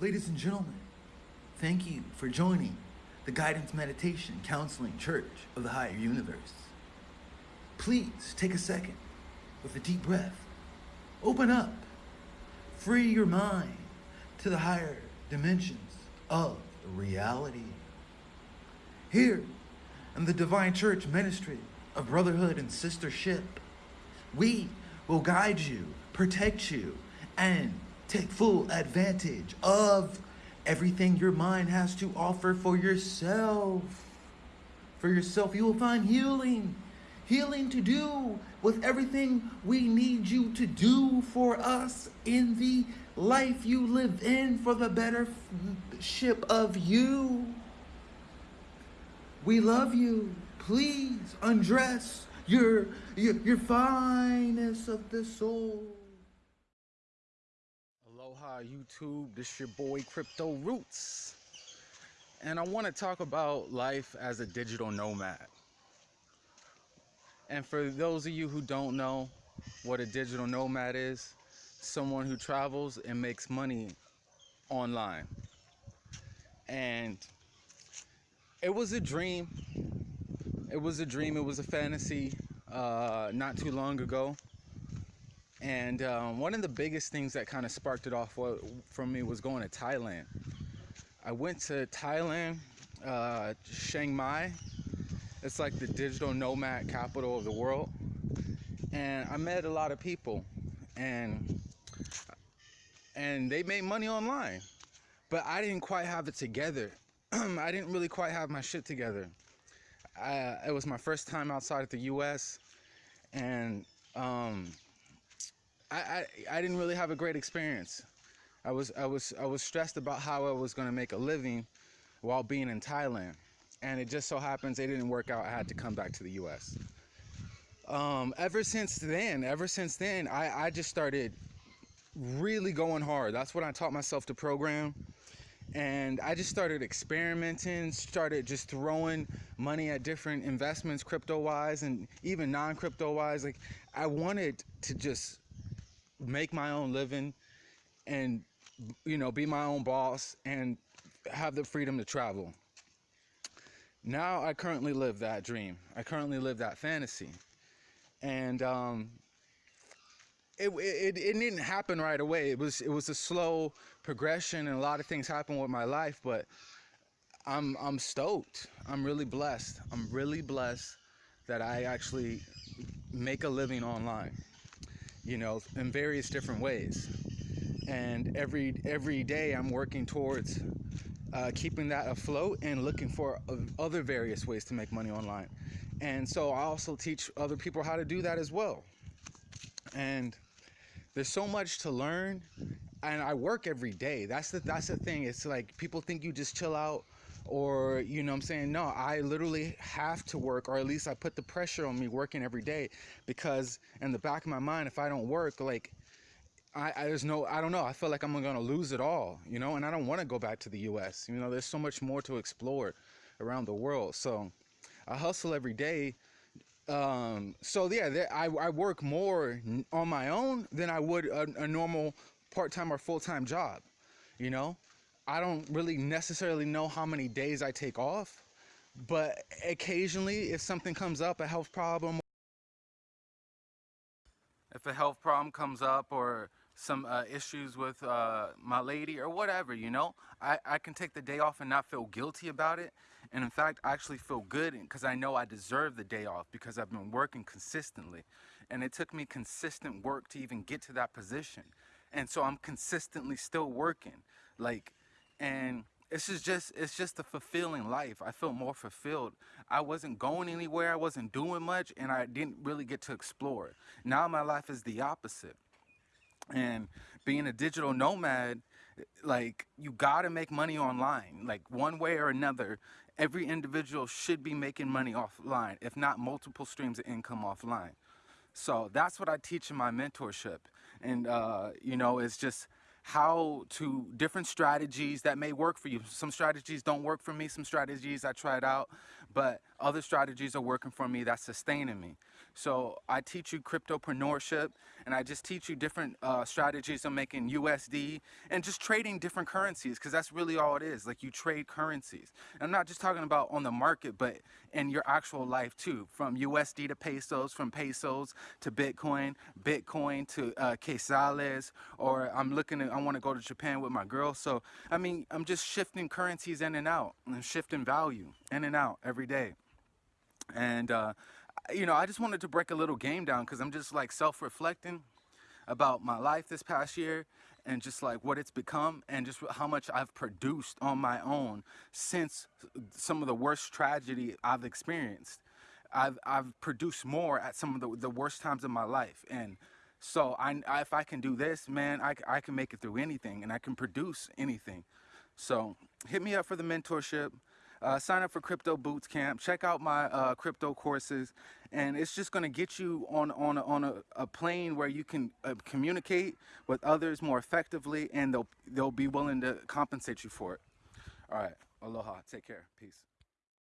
Ladies and gentlemen, thank you for joining the Guidance Meditation Counseling Church of the Higher Universe. Please take a second with a deep breath. Open up. Free your mind to the higher dimensions of reality. Here in the Divine Church Ministry of Brotherhood and Sistership, we will guide you, protect you, and take full advantage of everything your mind has to offer for yourself. For yourself, you will find healing. Healing to do with everything we need you to do for us in the life you live in for the better ship of you. We love you. Please undress your, your, your finest of the soul. Aloha YouTube, this your boy Crypto Roots. And I want to talk about life as a digital nomad. And for those of you who don't know what a digital nomad is, someone who travels and makes money online. And it was a dream. It was a dream, it was a fantasy uh, not too long ago. And um, one of the biggest things that kind of sparked it off for me was going to Thailand. I went to Thailand, uh, Chiang Mai. It's like the digital nomad capital of the world. And I met a lot of people and and they made money online. But I didn't quite have it together. I didn't really quite have my shit together. I, it was my first time outside of the U.S. and um, I, I, I didn't really have a great experience. I was I was I was stressed about how I was going to make a living while being in Thailand, and it just so happens it didn't work out. I had to come back to the U.S. Um, ever since then, ever since then, I, I just started really going hard. That's what I taught myself to program. And I just started experimenting, started just throwing money at different investments, crypto wise and even non crypto wise. Like, I wanted to just make my own living and you know be my own boss and have the freedom to travel. Now i currently live that dream. I currently live that fantasy. And um, it, it, it didn't happen right away. It was it was a slow progression and a lot of things happened with my life but i'm i'm stoked. I'm really blessed. I'm really blessed that i actually make a living online you know, in various different ways. And every every day I'm working towards uh, keeping that afloat and looking for other various ways to make money online. And so I also teach other people how to do that as well. And there's so much to learn and I work every day. That's the that's the thing. It's like people think you just chill out or you know i'm saying? No i literally have to work or at least i put the pressure on me working every day because in the back of my mind if i don't work like I, I there's no i don't know i feel like i'm gonna lose it all you know? And i don't want to go back to the us you know? There's so much more to explore around the world. So i hustle every day um, so yeah there, I, I work more on my own than i would a, a normal part-time or full-time job you know I don't really necessarily know how many days I take off, but occasionally if something comes up, a health problem, if a health problem comes up or some uh, issues with uh, my lady or whatever, you know, I, I can take the day off and not feel guilty about it. And in fact, I actually feel good because I know I deserve the day off because I've been working consistently. And it took me consistent work to even get to that position. And so I'm consistently still working. Like, and it's just, just it's just a fulfilling life. I felt more fulfilled. I wasn't going anywhere. I wasn't doing much, and I didn't really get to explore. Now my life is the opposite. And being a digital nomad, like you gotta make money online, like one way or another. Every individual should be making money offline, if not multiple streams of income offline. So that's what I teach in my mentorship. And, uh, you know, it's just how to different strategies that may work for you. Some strategies don't work for me, some strategies I tried out, but other strategies are working for me that's sustaining me. So I teach you cryptopreneurship and I just teach you different uh, strategies of making USD and just trading different currencies because that's really all it is. Like you trade currencies. And I'm not just talking about on the market, but in your actual life too. From USD to pesos, from pesos to Bitcoin, Bitcoin to uh, quetzales, or I'm looking at, I want to go to Japan with my girl. So, I mean, I'm just shifting currencies in and out and shifting value in and out every day. And, uh, you know, I just wanted to break a little game down because I'm just like self reflecting about my life this past year and just like what it's become and just how much I've produced on my own since some of the worst tragedy I've experienced. I've, I've produced more at some of the, the worst times of my life. And so I, I, if I can do this, man, I, I can make it through anything and I can produce anything. So hit me up for the mentorship. Uh, sign up for Crypto Boots Camp. Check out my uh, crypto courses, and it's just going to get you on on a, on a, a plane where you can uh, communicate with others more effectively, and they'll they'll be willing to compensate you for it. All right, aloha. Take care. Peace.